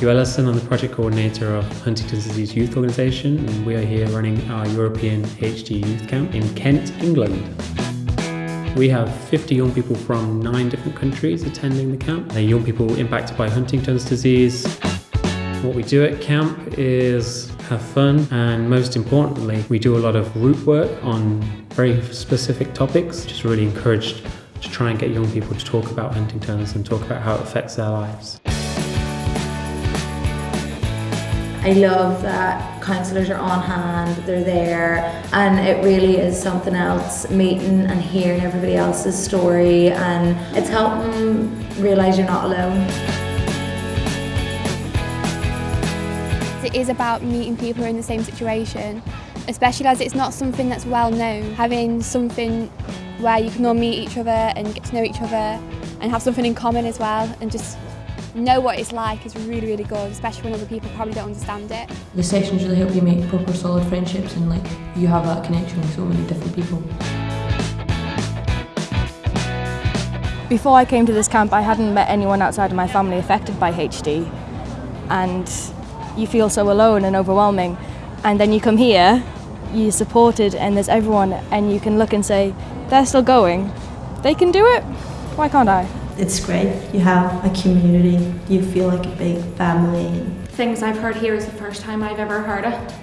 Hugh Ellison, I'm the project coordinator of Huntington's Disease Youth Organisation and we are here running our European HD Youth Camp in Kent, England. We have 50 young people from nine different countries attending the camp. They're young people impacted by Huntington's disease. What we do at camp is have fun and most importantly we do a lot of group work on very specific topics. Just really encouraged to try and get young people to talk about Huntington's and talk about how it affects their lives. I love that counsellors are on hand, they're there, and it really is something else meeting and hearing everybody else's story, and it's helping realise you're not alone. It is about meeting people who are in the same situation, especially as it's not something that's well known. Having something where you can all meet each other and get to know each other and have something in common as well and just know what it's like is really, really good, especially when other people probably don't understand it. The sessions really help you make proper solid friendships and like you have that connection with so many different people. Before I came to this camp I hadn't met anyone outside of my family affected by HD and you feel so alone and overwhelming and then you come here, you're supported and there's everyone and you can look and say they're still going, they can do it, why can't I? It's great, you have a community, you feel like a big family. Things I've heard here is the first time I've ever heard it.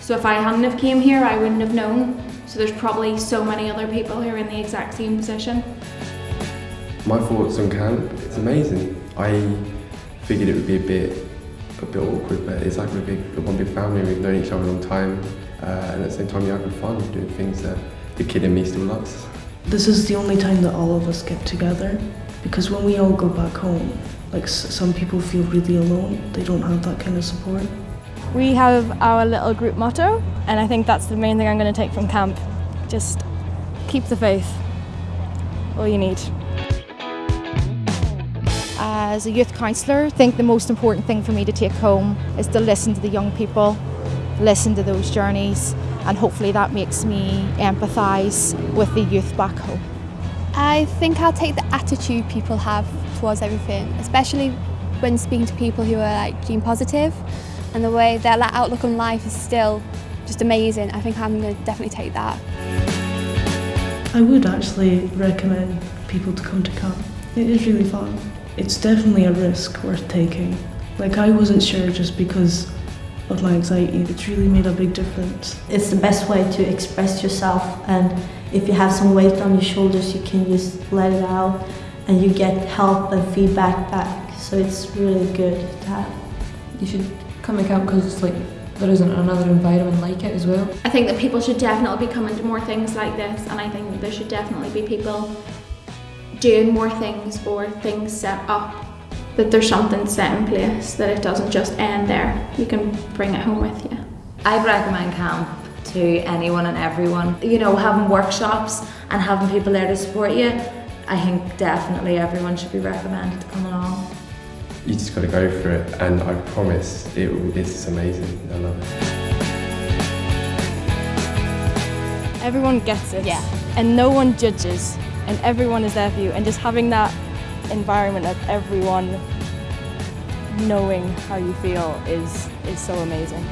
So if I hadn't have came here I wouldn't have known. So there's probably so many other people who are in the exact same position. My thoughts on camp, it's amazing. I figured it would be a bit a bit awkward, but it's like a big, one big family. We've known each other a long time, uh, and at the same time, you're having fun doing things that the kid in me still loves. This is the only time that all of us get together, because when we all go back home, like some people feel really alone. They don't have that kind of support. We have our little group motto, and I think that's the main thing I'm going to take from camp. Just keep the faith. All you need as a youth counsellor, I think the most important thing for me to take home is to listen to the young people, listen to those journeys, and hopefully that makes me empathise with the youth back home. I think I'll take the attitude people have towards everything, especially when speaking to people who are like gene positive and the way their outlook on life is still just amazing. I think I'm going to definitely take that. I would actually recommend people to come to camp. It is really fun it's definitely a risk worth taking. Like I wasn't sure just because of my anxiety. It's really made a big difference. It's the best way to express yourself and if you have some weight on your shoulders you can just let it out and you get help and feedback back. So it's really good to have. You should come to camp because it's like there isn't another environment like it as well. I think that people should definitely be coming to more things like this and I think there should definitely be people doing more things or things set up that there's something set in place that it doesn't just end there. You can bring it home with you. I'd recommend camp to anyone and everyone. You know having workshops and having people there to support you I think definitely everyone should be recommended to come along. You just got to go for it and I promise it, it's amazing. I love it. Everyone gets it yeah. and no one judges and everyone is there for you and just having that environment of everyone knowing how you feel is is so amazing.